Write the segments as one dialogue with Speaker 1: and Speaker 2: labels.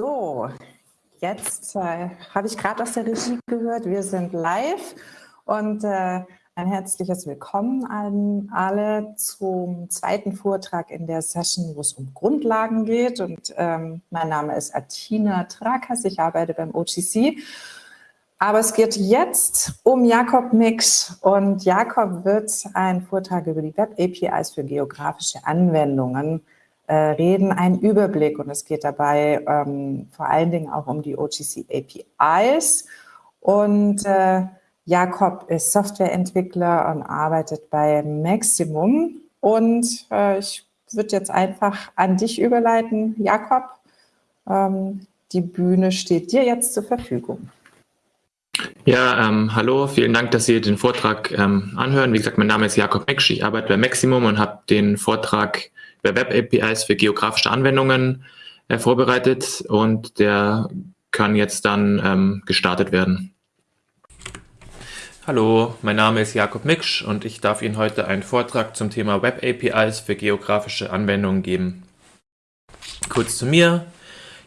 Speaker 1: So, jetzt äh, habe ich gerade aus der Regie gehört, wir sind live und äh, ein herzliches Willkommen an alle zum zweiten Vortrag in der Session, wo es um Grundlagen geht. Und ähm, mein Name ist Atina Trakas, ich arbeite beim OGC. Aber es geht jetzt um Jakob Mix und Jakob wird einen Vortrag über die Web-APIs für geografische Anwendungen äh, reden, einen Überblick und es geht dabei ähm, vor allen Dingen auch um die OGC APIs und äh, Jakob ist Softwareentwickler und arbeitet bei Maximum und äh, ich würde jetzt einfach an dich überleiten. Jakob, ähm, die Bühne steht dir jetzt zur Verfügung.
Speaker 2: Ja, ähm, hallo, vielen Dank, dass Sie den Vortrag ähm, anhören. Wie gesagt, mein Name ist Jakob Meksch, ich arbeite bei Maximum und habe den Vortrag über Web-APIs für geografische Anwendungen äh, vorbereitet und der kann jetzt dann ähm, gestartet werden. Hallo, mein Name ist Jakob Miksch und ich darf Ihnen heute einen Vortrag zum Thema Web APIs für geografische Anwendungen geben. Kurz zu mir.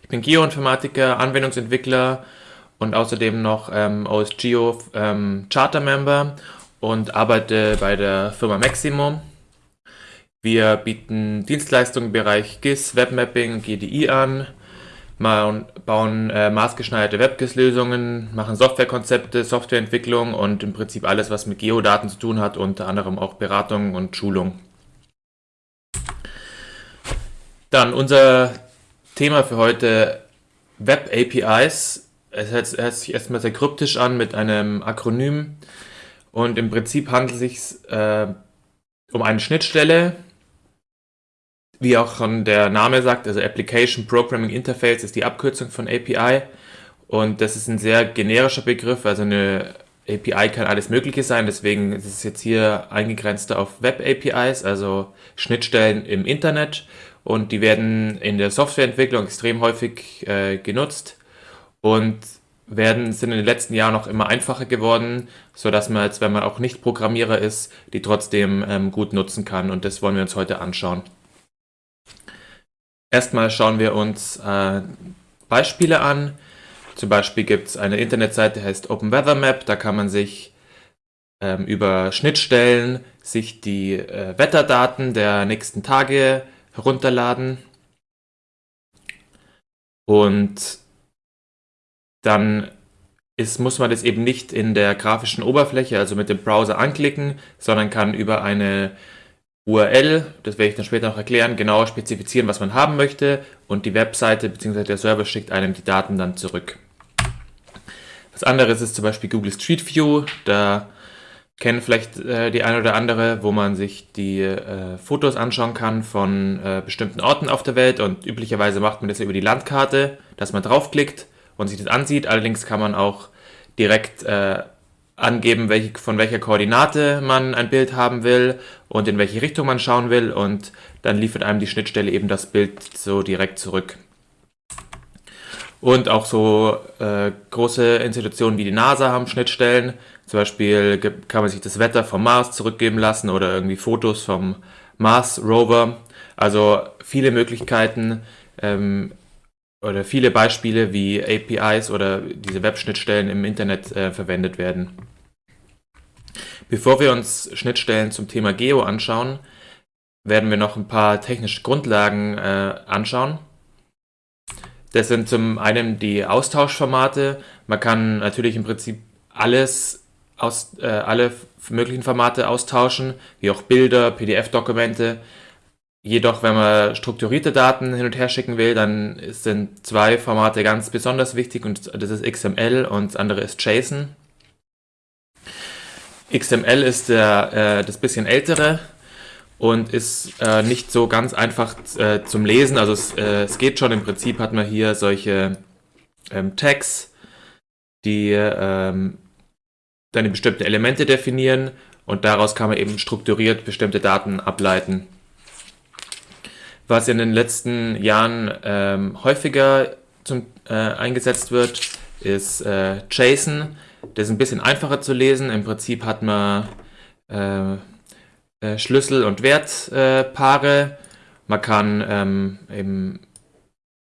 Speaker 2: Ich bin Geoinformatiker, Anwendungsentwickler und außerdem noch ähm, OSGeo ähm, Charter Member und arbeite bei der Firma Maximum. Wir bieten Dienstleistungen im Bereich GIS, Webmapping, GDI an, bauen äh, maßgeschneiderte WebGIS-Lösungen, machen Softwarekonzepte, Softwareentwicklung und im Prinzip alles, was mit Geodaten zu tun hat, unter anderem auch Beratung und Schulung. Dann unser Thema für heute Web APIs. Es hört, hört sich erstmal sehr kryptisch an mit einem Akronym. Und im Prinzip handelt es sich äh, um eine Schnittstelle, wie auch schon der Name sagt, also Application Programming Interface ist die Abkürzung von API und das ist ein sehr generischer Begriff, also eine API kann alles Mögliche sein, deswegen ist es jetzt hier eingegrenzt auf Web APIs, also Schnittstellen im Internet. Und die werden in der Softwareentwicklung extrem häufig äh, genutzt und werden, sind in den letzten Jahren noch immer einfacher geworden, so dass man, als wenn man auch nicht Programmierer ist, die trotzdem ähm, gut nutzen kann und das wollen wir uns heute anschauen. Erstmal schauen wir uns äh, Beispiele an. Zum Beispiel gibt es eine Internetseite, die heißt Open Weather Map. Da kann man sich ähm, über Schnittstellen sich die äh, Wetterdaten der nächsten Tage herunterladen. Und dann ist, muss man das eben nicht in der grafischen Oberfläche, also mit dem Browser anklicken, sondern kann über eine URL, das werde ich dann später noch erklären, genauer spezifizieren, was man haben möchte und die Webseite bzw. der Server schickt einem die Daten dann zurück. Was anderes ist zum Beispiel Google Street View, da kennen vielleicht äh, die eine oder andere, wo man sich die äh, Fotos anschauen kann von äh, bestimmten Orten auf der Welt und üblicherweise macht man das über die Landkarte, dass man draufklickt und sich das ansieht. Allerdings kann man auch direkt äh, angeben, welche, von welcher Koordinate man ein Bild haben will und in welche Richtung man schauen will und dann liefert einem die Schnittstelle eben das Bild so direkt zurück. Und auch so äh, große Institutionen wie die NASA haben Schnittstellen. Zum Beispiel kann man sich das Wetter vom Mars zurückgeben lassen oder irgendwie Fotos vom Mars Rover. Also viele Möglichkeiten ähm, oder viele Beispiele, wie APIs oder diese Webschnittstellen im Internet äh, verwendet werden. Bevor wir uns Schnittstellen zum Thema Geo anschauen, werden wir noch ein paar technische Grundlagen äh, anschauen. Das sind zum einen die Austauschformate. Man kann natürlich im Prinzip alles aus, äh, alle möglichen Formate austauschen, wie auch Bilder, PDF-Dokumente. Jedoch, wenn man strukturierte Daten hin und her schicken will, dann sind zwei Formate ganz besonders wichtig und das ist XML und das andere ist JSON. XML ist der, äh, das bisschen ältere und ist äh, nicht so ganz einfach äh, zum Lesen. Also es, äh, es, geht schon, im Prinzip hat man hier solche ähm, Tags, die ähm, dann bestimmte Elemente definieren und daraus kann man eben strukturiert bestimmte Daten ableiten. Was in den letzten Jahren ähm, häufiger zum, äh, eingesetzt wird, ist äh, JSON. Das ist ein bisschen einfacher zu lesen. Im Prinzip hat man äh, äh, Schlüssel- und Wertpaare. man kann ähm, eben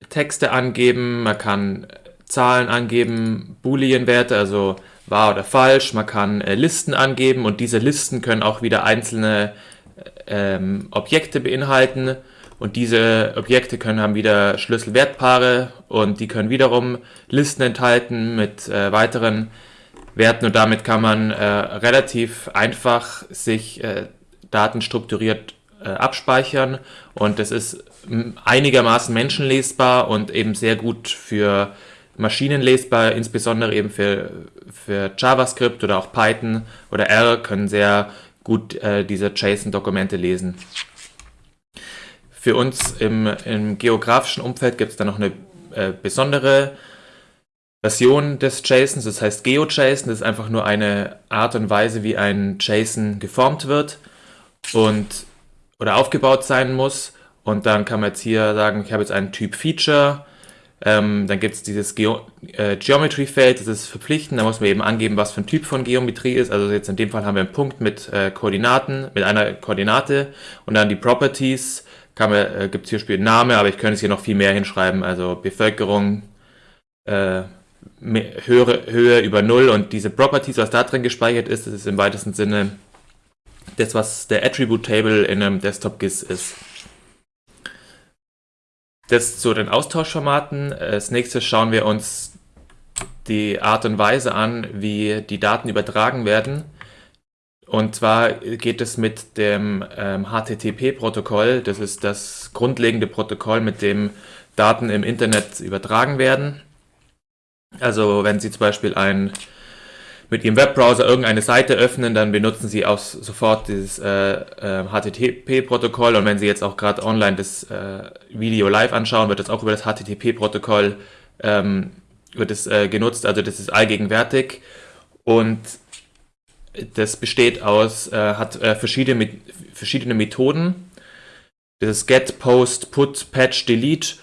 Speaker 2: Texte angeben, man kann Zahlen angeben, Boolean-Werte, also wahr oder falsch, man kann äh, Listen angeben und diese Listen können auch wieder einzelne ähm, Objekte beinhalten und diese Objekte können haben wieder Schlüsselwertpaare und die können wiederum Listen enthalten mit äh, weiteren Werten und damit kann man äh, relativ einfach sich äh, Daten strukturiert äh, abspeichern und es ist einigermaßen menschenlesbar und eben sehr gut für Maschinen lesbar, insbesondere eben für, für JavaScript oder auch Python oder R können sehr gut äh, diese JSON-Dokumente lesen. Für uns im, im geografischen Umfeld gibt es dann noch eine äh, besondere Version des JSONs, das heißt GeoJSON, das ist einfach nur eine Art und Weise, wie ein JSON geformt wird und oder aufgebaut sein muss. Und dann kann man jetzt hier sagen, ich habe jetzt einen Typ Feature, ähm, dann gibt es dieses äh, Geometry-Feld, das ist verpflichtend, da muss man eben angeben, was für ein Typ von Geometrie ist. Also jetzt in dem Fall haben wir einen Punkt mit äh, Koordinaten, mit einer Koordinate und dann die Properties, kann man, äh, gibt es hier Spiel Name, aber ich könnte es hier noch viel mehr hinschreiben, also Bevölkerung, äh, Höhe, Höhe über Null und diese Properties, was da drin gespeichert ist, das ist im weitesten Sinne das, was der Attribute Table in einem Desktop-GIS ist. Das zu den Austauschformaten. Als nächstes schauen wir uns die Art und Weise an, wie die Daten übertragen werden. Und zwar geht es mit dem ähm, HTTP-Protokoll. Das ist das grundlegende Protokoll, mit dem Daten im Internet übertragen werden. Also wenn Sie zum Beispiel ein mit Ihrem Webbrowser irgendeine Seite öffnen, dann benutzen Sie auch sofort dieses äh, äh, HTTP-Protokoll und wenn Sie jetzt auch gerade online das äh, Video live anschauen, wird das auch über das HTTP-Protokoll ähm, wird es äh, genutzt, also das ist allgegenwärtig und das besteht aus, äh, hat äh, verschiedene, verschiedene Methoden. Das ist Get, Post, Put, Patch, Delete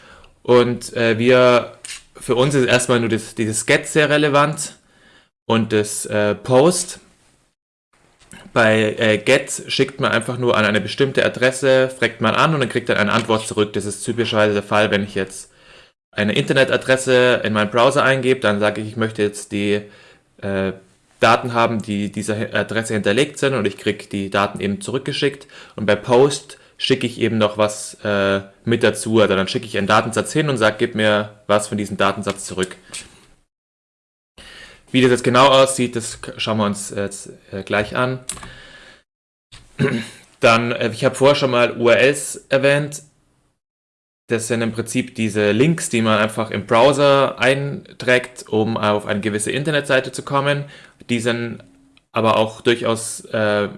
Speaker 2: und wir, für uns ist erstmal nur das, dieses Get sehr relevant und das äh, Post bei äh, Get schickt man einfach nur an eine bestimmte Adresse, fragt man an und dann kriegt er eine Antwort zurück. Das ist typischerweise der Fall, wenn ich jetzt eine Internetadresse in meinen Browser eingebe, dann sage ich, ich möchte jetzt die äh, Daten haben, die dieser Adresse hinterlegt sind und ich kriege die Daten eben zurückgeschickt. Und bei Post schicke ich eben noch was äh, mit dazu. Also dann schicke ich einen Datensatz hin und sage, gib mir was von diesem Datensatz zurück. Wie das jetzt genau aussieht, das schauen wir uns jetzt äh, gleich an. Dann, äh, ich habe vorher schon mal URLs erwähnt. Das sind im Prinzip diese Links, die man einfach im Browser einträgt, um auf eine gewisse Internetseite zu kommen. Die sind aber auch durchaus, äh,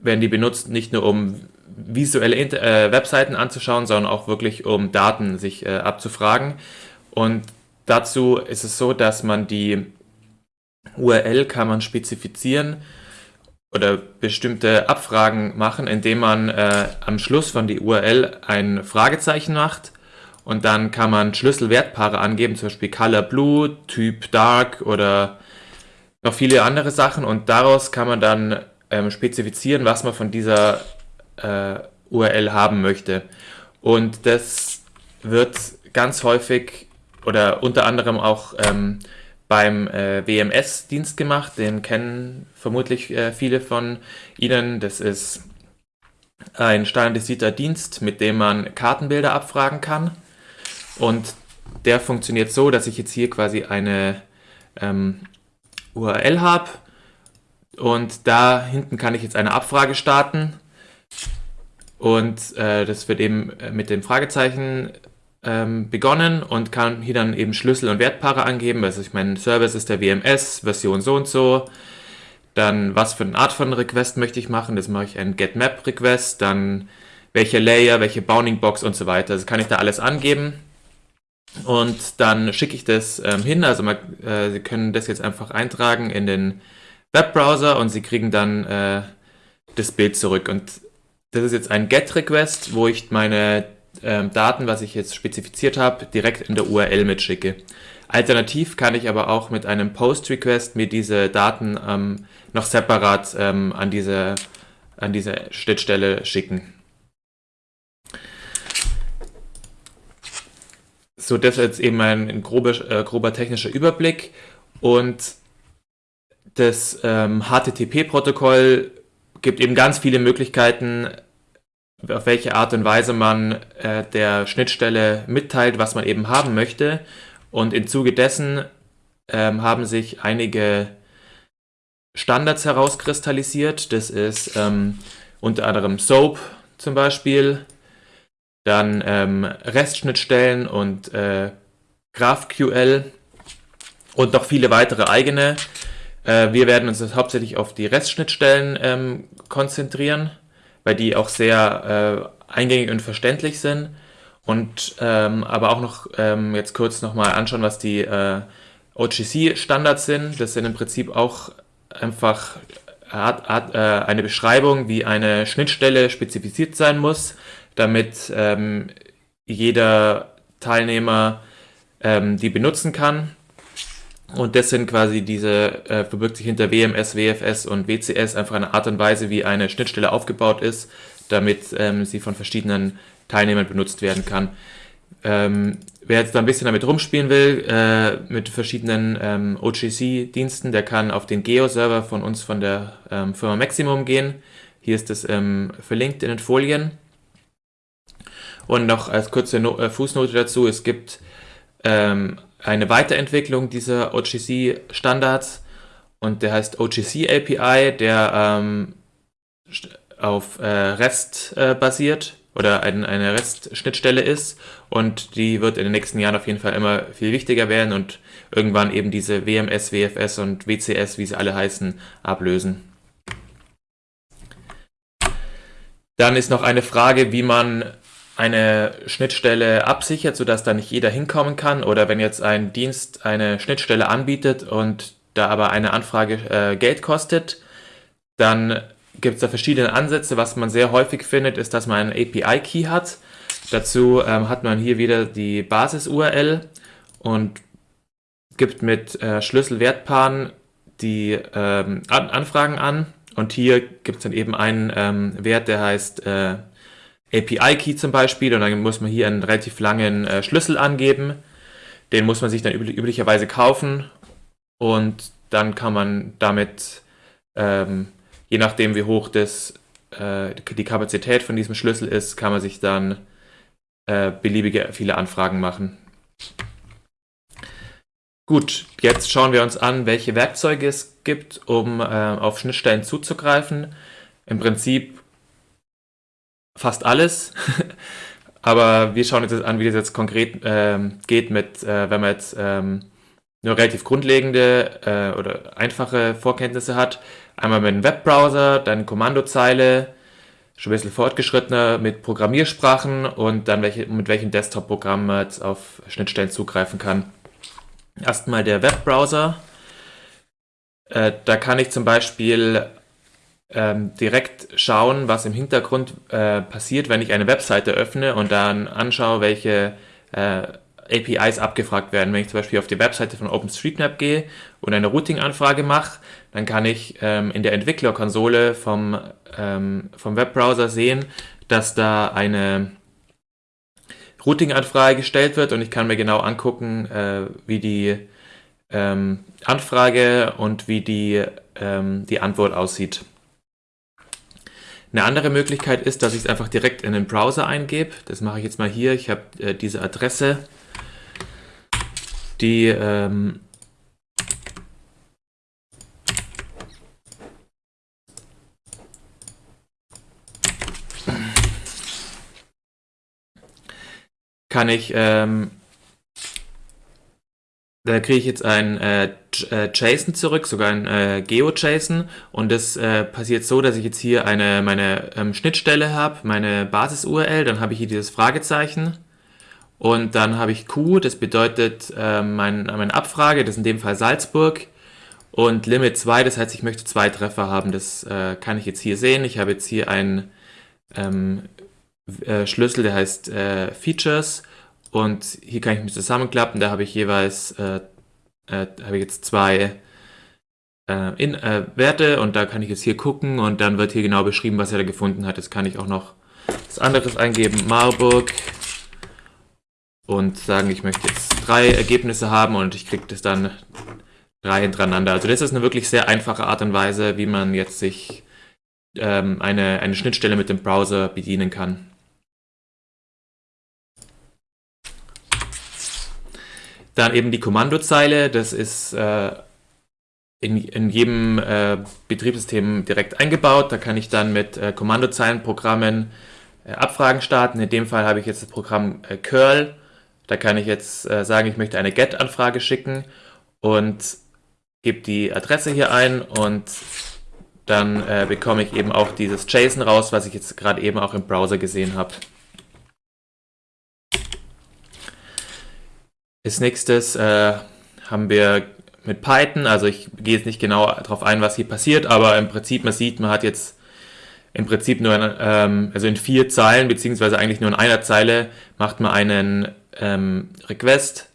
Speaker 2: werden die benutzt, nicht nur um visuelle Inter äh, Webseiten anzuschauen, sondern auch wirklich um Daten sich äh, abzufragen. Und dazu ist es so, dass man die URL kann man spezifizieren oder bestimmte Abfragen machen, indem man äh, am Schluss von die URL ein Fragezeichen macht und dann kann man Schlüsselwertpaare angeben, zum Beispiel Color Blue, Typ Dark oder noch viele andere Sachen und daraus kann man dann ähm, spezifizieren, was man von dieser äh, URL haben möchte. Und das wird ganz häufig oder unter anderem auch ähm, beim äh, WMS-Dienst gemacht. Den kennen vermutlich äh, viele von Ihnen. Das ist ein standardisierter Dienst, mit dem man Kartenbilder abfragen kann. Und der funktioniert so, dass ich jetzt hier quasi eine ähm, URL habe und da hinten kann ich jetzt eine Abfrage starten und äh, das wird eben äh, mit dem Fragezeichen ähm, begonnen und kann hier dann eben Schlüssel und Wertpaare angeben. Also ich meine, Service ist der WMS, Version so und so. Dann was für eine Art von Request möchte ich machen. Das mache ich ein GetMap Request. Dann welche Layer, welche Bounding Box und so weiter. Das kann ich da alles angeben. Und dann schicke ich das ähm, hin. Also man, äh, Sie können das jetzt einfach eintragen in den Webbrowser und Sie kriegen dann äh, das Bild zurück. Und das ist jetzt ein Get-Request, wo ich meine ähm, Daten, was ich jetzt spezifiziert habe, direkt in der URL mitschicke. Alternativ kann ich aber auch mit einem Post-Request mir diese Daten ähm, noch separat ähm, an, diese, an diese Schnittstelle schicken. So, das ist jetzt eben ein, ein grober, äh, grober technischer Überblick und das ähm, HTTP-Protokoll gibt eben ganz viele Möglichkeiten, auf welche Art und Weise man äh, der Schnittstelle mitteilt, was man eben haben möchte. Und im Zuge dessen ähm, haben sich einige Standards herauskristallisiert. Das ist ähm, unter anderem SOAP zum Beispiel, dann ähm, REST-Schnittstellen und äh, GraphQL und noch viele weitere eigene. Äh, wir werden uns hauptsächlich auf die REST-Schnittstellen ähm, konzentrieren, weil die auch sehr äh, eingängig und verständlich sind. Und ähm, aber auch noch ähm, jetzt kurz nochmal anschauen, was die äh, OGC-Standards sind. Das sind im Prinzip auch einfach hat, hat, äh, eine Beschreibung, wie eine Schnittstelle spezifiziert sein muss, damit ähm, jeder Teilnehmer ähm, die benutzen kann. Und das sind quasi diese, äh, verbirgt sich hinter WMS, WFS und WCS einfach eine Art und Weise, wie eine Schnittstelle aufgebaut ist, damit ähm, sie von verschiedenen Teilnehmern benutzt werden kann. Ähm, wer jetzt da ein bisschen damit rumspielen will, äh, mit verschiedenen ähm, OGC-Diensten, der kann auf den Geo-Server von uns von der ähm, Firma Maximum gehen. Hier ist es ähm, verlinkt in den Folien. Und noch als kurze no äh, Fußnote dazu, es gibt ähm, eine Weiterentwicklung dieser OGC-Standards und der heißt OGC API, der ähm, auf äh, REST äh, basiert oder ein, eine REST-Schnittstelle ist und die wird in den nächsten Jahren auf jeden Fall immer viel wichtiger werden und irgendwann eben diese WMS, WFS und WCS, wie sie alle heißen, ablösen. Dann ist noch eine Frage, wie man eine Schnittstelle absichert, sodass da nicht jeder hinkommen kann oder wenn jetzt ein Dienst eine Schnittstelle anbietet und da aber eine Anfrage äh, Geld kostet, dann gibt es da verschiedene Ansätze. Was man sehr häufig findet, ist, dass man einen API-Key hat. Dazu ähm, hat man hier wieder die Basis-URL und gibt mit äh, Schlüsselwertpaaren die ähm, an Anfragen an. Und hier gibt es dann eben einen ähm, Wert, der heißt äh, API-Key zum Beispiel. Und dann muss man hier einen relativ langen äh, Schlüssel angeben. Den muss man sich dann üblich, üblicherweise kaufen. Und dann kann man damit ähm, je nachdem, wie hoch das, äh, die Kapazität von diesem Schlüssel ist, kann man sich dann äh, beliebige viele Anfragen machen. Gut, jetzt schauen wir uns an, welche Werkzeuge es gibt, um äh, auf Schnittstellen zuzugreifen. Im Prinzip fast alles. Aber wir schauen uns jetzt an, wie das jetzt konkret ähm, geht, mit, äh, wenn man jetzt ähm, nur relativ grundlegende äh, oder einfache Vorkenntnisse hat. Einmal mit einem Webbrowser, dann Kommandozeile, schon ein bisschen fortgeschrittener mit Programmiersprachen und dann welche, mit welchem Desktop-Programm man jetzt auf Schnittstellen zugreifen kann. Erstmal der Webbrowser. Äh, da kann ich zum Beispiel ähm, direkt schauen, was im Hintergrund äh, passiert, wenn ich eine Webseite öffne und dann anschaue, welche äh, APIs abgefragt werden. Wenn ich zum Beispiel auf die Webseite von OpenStreetMap gehe und eine Routing-Anfrage mache, dann kann ich ähm, in der Entwicklerkonsole vom, ähm, vom Webbrowser sehen, dass da eine Routing-Anfrage gestellt wird und ich kann mir genau angucken, äh, wie die ähm, Anfrage und wie die, ähm, die Antwort aussieht. Eine andere Möglichkeit ist, dass ich es einfach direkt in den Browser eingebe. Das mache ich jetzt mal hier. Ich habe äh, diese Adresse die ähm, kann ich, ähm, da kriege ich jetzt ein äh, äh JSON zurück, sogar ein äh, GeoJSON und das äh, passiert so, dass ich jetzt hier eine meine ähm, Schnittstelle habe, meine Basis-URL, dann habe ich hier dieses Fragezeichen und dann habe ich Q, das bedeutet äh, mein, meine Abfrage, das ist in dem Fall Salzburg. Und Limit 2, das heißt, ich möchte zwei Treffer haben. Das äh, kann ich jetzt hier sehen. Ich habe jetzt hier einen ähm, äh, Schlüssel, der heißt äh, Features. Und hier kann ich mich zusammenklappen. Da habe ich jeweils äh, äh, habe ich jetzt zwei in, Werte und da kann ich jetzt hier gucken und dann wird hier genau beschrieben, was er da gefunden hat. Jetzt kann ich auch noch was anderes eingeben. Marburg und sagen, ich möchte jetzt drei Ergebnisse haben und ich kriege das dann drei hintereinander. Also das ist eine wirklich sehr einfache Art und Weise, wie man jetzt sich ähm, eine, eine Schnittstelle mit dem Browser bedienen kann. Dann eben die Kommandozeile, das ist äh, in, in jedem äh, Betriebssystem direkt eingebaut. Da kann ich dann mit äh, Kommandozeilenprogrammen äh, Abfragen starten. In dem Fall habe ich jetzt das Programm äh, curl. Da kann ich jetzt äh, sagen, ich möchte eine GET-Anfrage schicken und gebe die Adresse hier ein und dann bekomme ich eben auch dieses JSON raus, was ich jetzt gerade eben auch im Browser gesehen habe. Als nächstes äh, haben wir mit Python, also ich gehe jetzt nicht genau darauf ein, was hier passiert, aber im Prinzip, man sieht, man hat jetzt im Prinzip nur, in, ähm, also in vier Zeilen, beziehungsweise eigentlich nur in einer Zeile, macht man einen ähm, Request,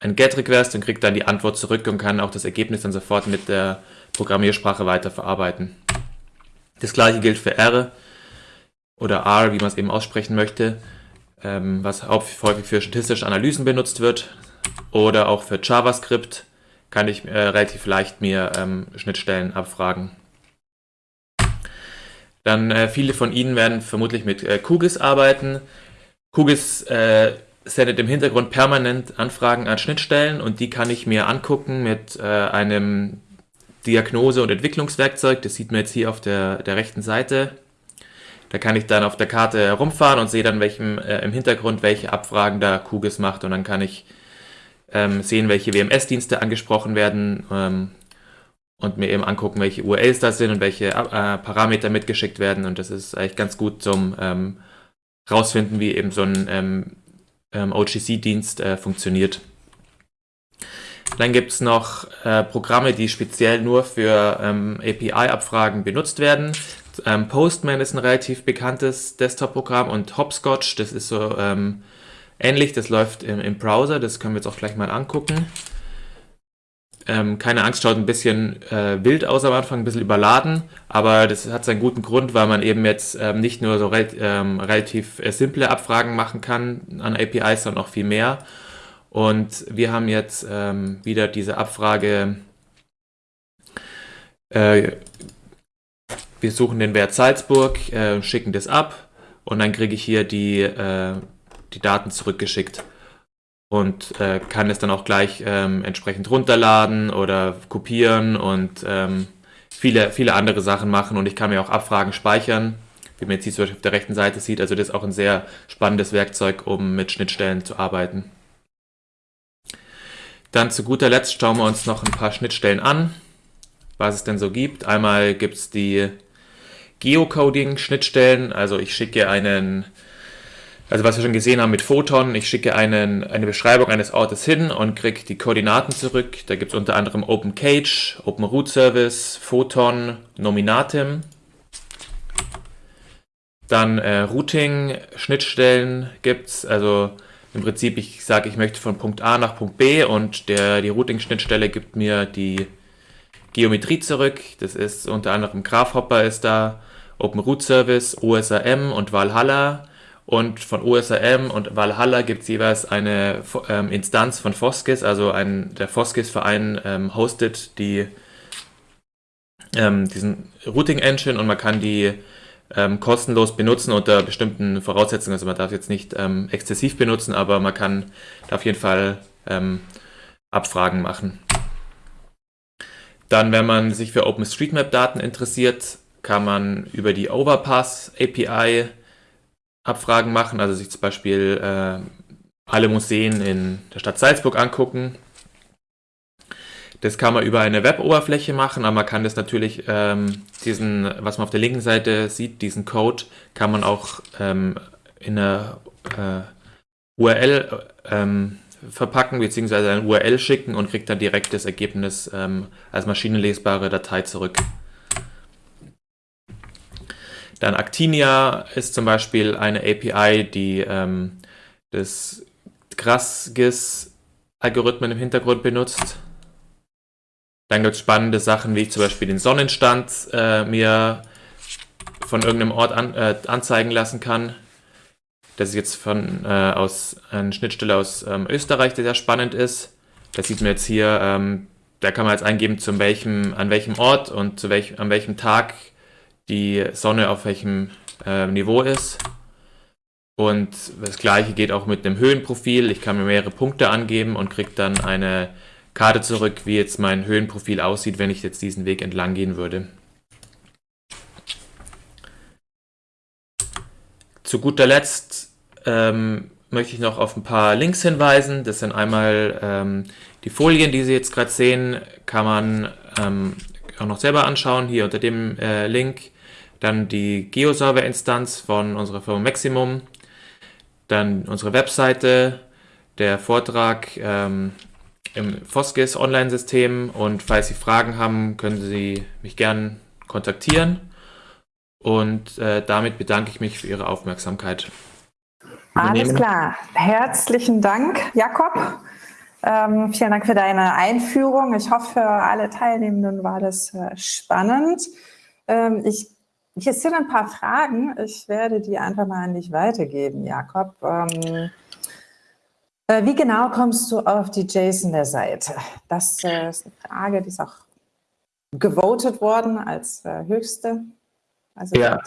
Speaker 2: ein GET-Request und kriegt dann die Antwort zurück und kann auch das Ergebnis dann sofort mit der Programmiersprache weiterverarbeiten. Das gleiche gilt für R oder R, wie man es eben aussprechen möchte, ähm, was häufig für statistische Analysen benutzt wird oder auch für JavaScript kann ich äh, relativ leicht mir ähm, Schnittstellen abfragen. Dann äh, viele von Ihnen werden vermutlich mit äh, QGIS arbeiten. QGIS äh, sendet im Hintergrund permanent Anfragen an Schnittstellen und die kann ich mir angucken mit äh, einem Diagnose- und Entwicklungswerkzeug. Das sieht man jetzt hier auf der, der rechten Seite. Da kann ich dann auf der Karte herumfahren und sehe dann welchem, äh, im Hintergrund, welche Abfragen da QGIS macht und dann kann ich ähm, sehen, welche WMS-Dienste angesprochen werden ähm, und mir eben angucken, welche URLs das sind und welche äh, Parameter mitgeschickt werden. Und das ist eigentlich ganz gut zum ähm, rausfinden, wie eben so ein ähm, ähm, OGC-Dienst äh, funktioniert. Dann gibt es noch äh, Programme, die speziell nur für ähm, API-Abfragen benutzt werden. Postman ist ein relativ bekanntes Desktop-Programm und Hopscotch, das ist so ähnlich. Das läuft im, im, Browser, das können wir jetzt auch gleich mal angucken. Ähm, keine Angst, schaut ein bisschen äh, wild aus am Anfang, ein bisschen überladen, aber das hat seinen guten Grund, weil man eben jetzt ähm, nicht nur so re ähm, relativ äh, simple Abfragen machen kann an APIs, sondern auch viel mehr. Und wir haben jetzt ähm, wieder diese Abfrage, äh, wir suchen den Wert Salzburg, äh, schicken das ab und dann kriege ich hier die äh, die Daten zurückgeschickt und äh, kann es dann auch gleich ähm, entsprechend runterladen oder kopieren und ähm, viele, viele andere Sachen machen und ich kann mir auch Abfragen speichern, wie man jetzt hier zum Beispiel auf der rechten Seite sieht. Also das ist auch ein sehr spannendes Werkzeug, um mit Schnittstellen zu arbeiten. Dann zu guter Letzt schauen wir uns noch ein paar Schnittstellen an, was es denn so gibt. Einmal gibt es die Geocoding-Schnittstellen, also ich schicke einen also was wir schon gesehen haben mit Photon, ich schicke einen, eine Beschreibung eines Ortes hin und kriege die Koordinaten zurück. Da gibt es unter anderem OpenCage, Open Root Service, Photon, Nominatim. Dann äh, Routing-Schnittstellen gibt es, also im Prinzip, ich sage, ich möchte von Punkt A nach Punkt B und der, die Routing-Schnittstelle gibt mir die Geometrie zurück. Das ist unter anderem Graphhopper ist da, Open Root Service, OSRM und Valhalla. Und von OSRM und Valhalla gibt es jeweils eine ähm, Instanz von Foskis, also ein, der Foskis-Verein ähm, hostet die, ähm, diesen Routing-Engine und man kann die ähm, kostenlos benutzen unter bestimmten Voraussetzungen. Also man darf jetzt nicht ähm, exzessiv benutzen, aber man kann da auf jeden Fall ähm, Abfragen machen. Dann, wenn man sich für OpenStreetMap-Daten interessiert, kann man über die Overpass API Abfragen machen, also sich zum Beispiel äh, alle Museen in der Stadt Salzburg angucken. Das kann man über eine Web-Oberfläche machen, aber man kann das natürlich, ähm, diesen, was man auf der linken Seite sieht, diesen Code, kann man auch ähm, in einer äh, URL ähm, verpacken, beziehungsweise eine URL schicken und kriegt dann direkt das Ergebnis ähm, als maschinenlesbare Datei zurück. Dann Actinia ist zum Beispiel eine API, die ähm, das GrassGIS-Algorithmen im Hintergrund benutzt. Dann gibt es spannende Sachen, wie ich zum Beispiel den Sonnenstand äh, mir von irgendeinem Ort an, äh, anzeigen lassen kann. Das ist jetzt von äh, aus einer Schnittstelle aus ähm, Österreich, die sehr spannend ist. Das sieht man jetzt hier. Ähm, da kann man jetzt eingeben, zu welchem, an welchem Ort und zu welch, an welchem Tag die Sonne auf welchem äh, Niveau ist. Und das gleiche geht auch mit dem Höhenprofil. Ich kann mir mehrere Punkte angeben und kriege dann eine Karte zurück, wie jetzt mein Höhenprofil aussieht, wenn ich jetzt diesen Weg entlang gehen würde. Zu guter Letzt ähm, möchte ich noch auf ein paar Links hinweisen. Das sind einmal ähm, die Folien, die Sie jetzt gerade sehen, kann man ähm, auch noch selber anschauen, hier unter dem äh, Link. Dann die Geoserver-Instanz von unserer Firma Maximum. Dann unsere Webseite, der Vortrag ähm, im Foskis Online-System und falls Sie Fragen haben, können Sie mich gern kontaktieren. Und äh, damit bedanke ich mich für Ihre Aufmerksamkeit.
Speaker 1: Alles klar. Herzlichen Dank, Jakob. Ähm, vielen Dank für deine Einführung. Ich hoffe, für alle Teilnehmenden war das äh, spannend. Ähm, ich, hier sind ein paar Fragen. Ich werde die einfach mal an dich weitergeben, Jakob. Ähm, äh, wie genau kommst du auf die JSON der Seite? Das äh, ist eine Frage, die ist auch gewotet worden als äh, höchste.
Speaker 2: Also ja.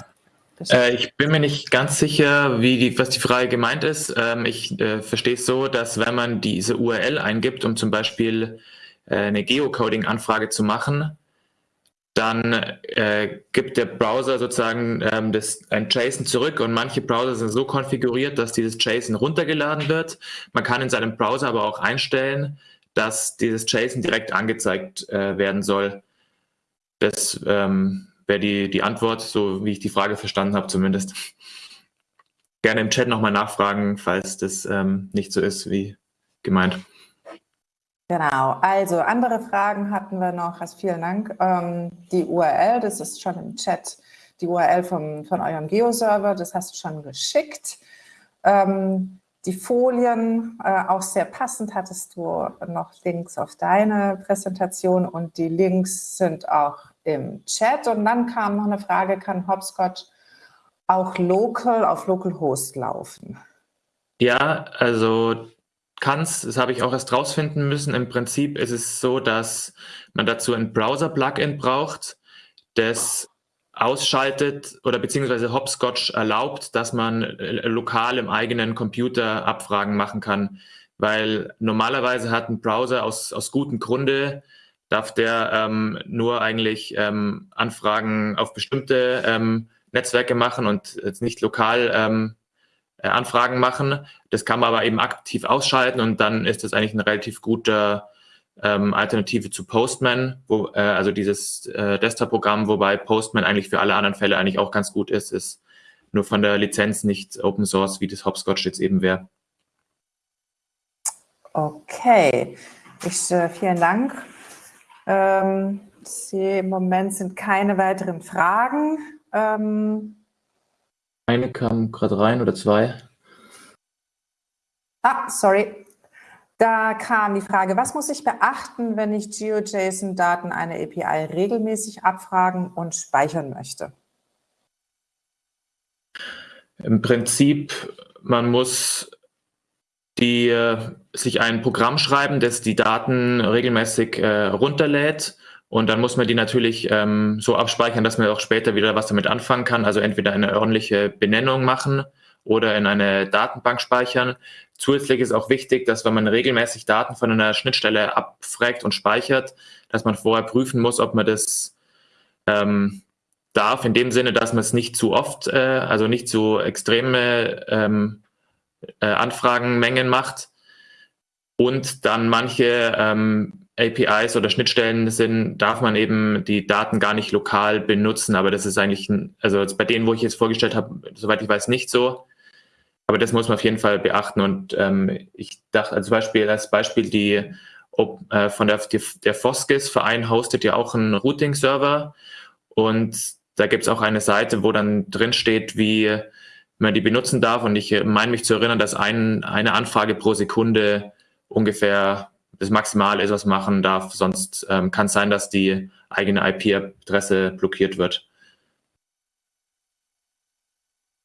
Speaker 2: Äh, ich bin mir nicht ganz sicher, wie die, was die Frage gemeint ist. Ähm, ich äh, verstehe es so, dass wenn man diese URL eingibt, um zum Beispiel äh, eine Geocoding-Anfrage zu machen, dann äh, gibt der Browser sozusagen ähm, das, ein JSON zurück und manche Browser sind so konfiguriert, dass dieses JSON runtergeladen wird. Man kann in seinem Browser aber auch einstellen, dass dieses JSON direkt angezeigt äh, werden soll. Das ähm, wäre die, die Antwort, so wie ich die Frage verstanden habe zumindest. Gerne im Chat nochmal nachfragen, falls das ähm, nicht so ist wie gemeint.
Speaker 1: Genau, also andere Fragen hatten wir noch, also vielen Dank. Ähm, die URL, das ist schon im Chat, die URL vom, von eurem Geo-Server, das hast du schon geschickt. Ähm, die Folien, äh, auch sehr passend, hattest du noch Links auf deine Präsentation und die Links sind auch im Chat. Und dann kam noch eine Frage, kann Hopscotch auch local auf Localhost laufen?
Speaker 2: Ja, also kann es, das habe ich auch erst rausfinden müssen. Im Prinzip ist es so, dass man dazu ein Browser-Plugin braucht, das ausschaltet oder beziehungsweise Hopscotch erlaubt, dass man äh, lokal im eigenen Computer Abfragen machen kann. Weil normalerweise hat ein Browser aus, aus gutem Grunde, darf der ähm, nur eigentlich ähm, Anfragen auf bestimmte ähm, Netzwerke machen und jetzt nicht lokal ähm, äh, Anfragen machen. Das kann man aber eben aktiv ausschalten und dann ist das eigentlich eine relativ gute ähm, Alternative zu Postman, wo, äh, also dieses äh, Desktop-Programm, wobei Postman eigentlich für alle anderen Fälle eigentlich auch ganz gut ist, ist nur von der Lizenz nicht Open Source, wie das Hopscotch jetzt eben wäre.
Speaker 1: Okay, ich, äh, vielen Dank. Ähm, ich sehe, im Moment sind keine weiteren Fragen. Ähm,
Speaker 2: eine kam gerade rein oder zwei.
Speaker 1: Ah, sorry. Da kam die Frage, was muss ich beachten, wenn ich GeoJSON-Daten einer API regelmäßig abfragen und speichern möchte?
Speaker 2: Im Prinzip, man muss die, äh, sich ein Programm schreiben, das die Daten regelmäßig äh, runterlädt und dann muss man die natürlich ähm, so abspeichern, dass man auch später wieder was damit anfangen kann. Also entweder eine ordentliche Benennung machen oder in eine Datenbank speichern. Zusätzlich ist auch wichtig, dass wenn man regelmäßig Daten von einer Schnittstelle abfragt und speichert, dass man vorher prüfen muss, ob man das ähm, darf, in dem Sinne, dass man es nicht zu oft, äh, also nicht zu extreme ähm, äh, Anfragenmengen macht und dann manche ähm, APIs oder Schnittstellen sind, darf man eben die Daten gar nicht lokal benutzen. Aber das ist eigentlich, also bei denen, wo ich jetzt vorgestellt habe, soweit ich weiß, nicht so. Aber das muss man auf jeden Fall beachten. Und ähm, ich dachte als Beispiel, als Beispiel die ob, äh, von der, der Foskis-Verein hostet ja auch einen Routing-Server. Und da gibt es auch eine Seite, wo dann drin steht, wie man die benutzen darf. Und ich meine mich zu erinnern, dass ein, eine Anfrage pro Sekunde ungefähr das Maximale ist, was man machen darf. Sonst ähm, kann es sein, dass die eigene IP-Adresse blockiert wird.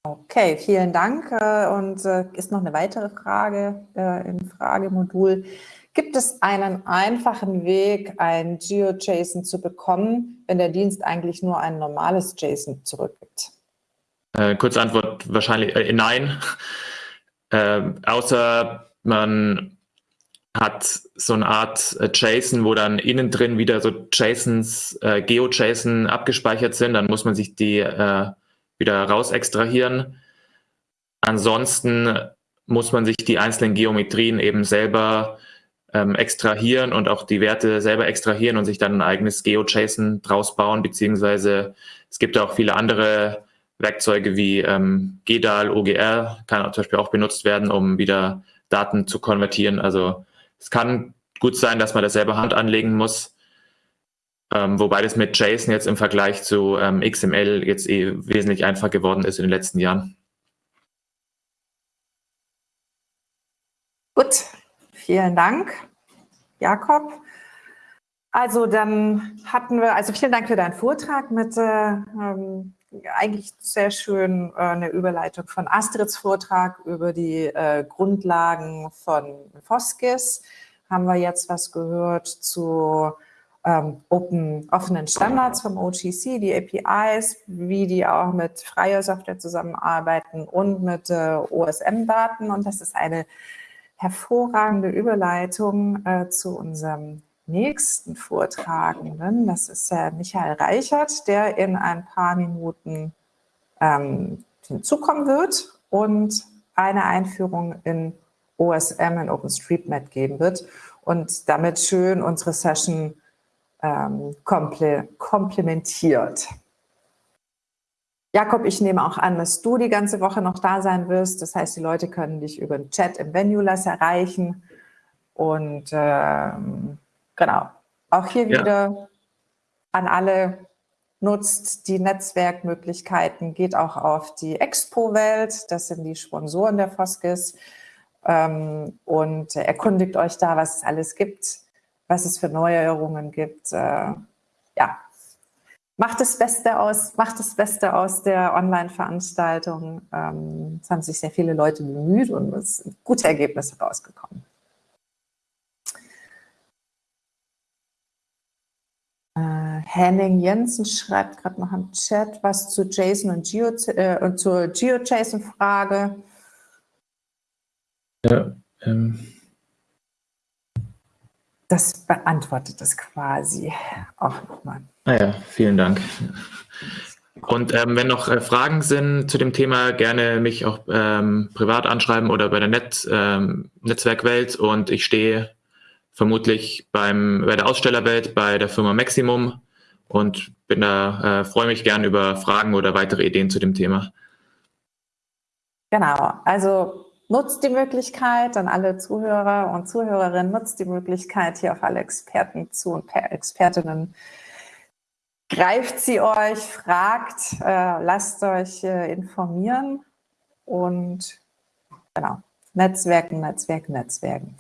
Speaker 1: Okay, vielen Dank. Äh, und äh, ist noch eine weitere Frage äh, im Fragemodul. Gibt es einen einfachen Weg, ein GeoJSON zu bekommen, wenn der Dienst eigentlich nur ein normales JSON zurückgibt?
Speaker 2: Äh, kurze Antwort wahrscheinlich äh, nein. Äh, außer man hat so eine Art JSON, wo dann innen drin wieder so JSONs, äh, GeoJSON abgespeichert sind, dann muss man sich die äh, wieder raus extrahieren. Ansonsten muss man sich die einzelnen Geometrien eben selber ähm, extrahieren und auch die Werte selber extrahieren und sich dann ein eigenes GeoJSON draus bauen, beziehungsweise es gibt auch viele andere Werkzeuge wie ähm, GDAL, OGR, kann zum Beispiel auch benutzt werden, um wieder Daten zu konvertieren. Also es kann gut sein, dass man das selber Hand anlegen muss, ähm, wobei das mit JSON jetzt im Vergleich zu ähm, XML jetzt eh wesentlich einfacher geworden ist in den letzten Jahren.
Speaker 1: Gut, vielen Dank, Jakob. Also dann hatten wir, also vielen Dank für deinen Vortrag mit äh, ähm, eigentlich sehr schön äh, eine Überleitung von Astrids Vortrag über die äh, Grundlagen von Foskis. Haben wir jetzt was gehört zu ähm, open, offenen Standards vom OGC, die APIs, wie die auch mit freier Software zusammenarbeiten und mit äh, OSM-Daten. Und das ist eine hervorragende Überleitung äh, zu unserem nächsten Vortragenden. Das ist äh, Michael Reichert, der in ein paar Minuten ähm, hinzukommen wird und eine Einführung in OSM in OpenStreetMap geben wird und damit schön unsere Session ähm, komple komplementiert. Jakob, ich nehme auch an, dass du die ganze Woche noch da sein wirst. Das heißt, die Leute können dich über den Chat im Venulas erreichen. Und ähm, genau, auch hier ja. wieder an alle, nutzt die Netzwerkmöglichkeiten, geht auch auf die Expo-Welt, das sind die Sponsoren der Foskis, ähm, und erkundigt euch da, was es alles gibt was es für Neuerungen gibt. Äh, ja, macht das Beste aus, macht das Beste aus der Online-Veranstaltung. Ähm, es haben sich sehr viele Leute bemüht und es sind gute Ergebnisse rausgekommen. Äh, Henning Jensen schreibt gerade noch im Chat was zu JSON und, Geo, äh, und zur GeoJSON-Frage.
Speaker 2: Ja, ähm,
Speaker 1: das beantwortet es quasi auch nochmal.
Speaker 2: Naja, ah vielen Dank. Und ähm, wenn noch äh, Fragen sind zu dem Thema, gerne mich auch ähm, privat anschreiben oder bei der Net, ähm, Netzwerkwelt. Und ich stehe vermutlich beim, bei der Ausstellerwelt bei der Firma Maximum und bin da, äh, freue mich gern über Fragen oder weitere Ideen zu dem Thema.
Speaker 1: Genau, also nutzt die Möglichkeit, an alle Zuhörer und Zuhörerinnen, nutzt die Möglichkeit, hier auf alle Experten zu und Expertinnen. Greift sie euch, fragt, äh, lasst euch äh, informieren und genau, Netzwerken, Netzwerken, Netzwerken.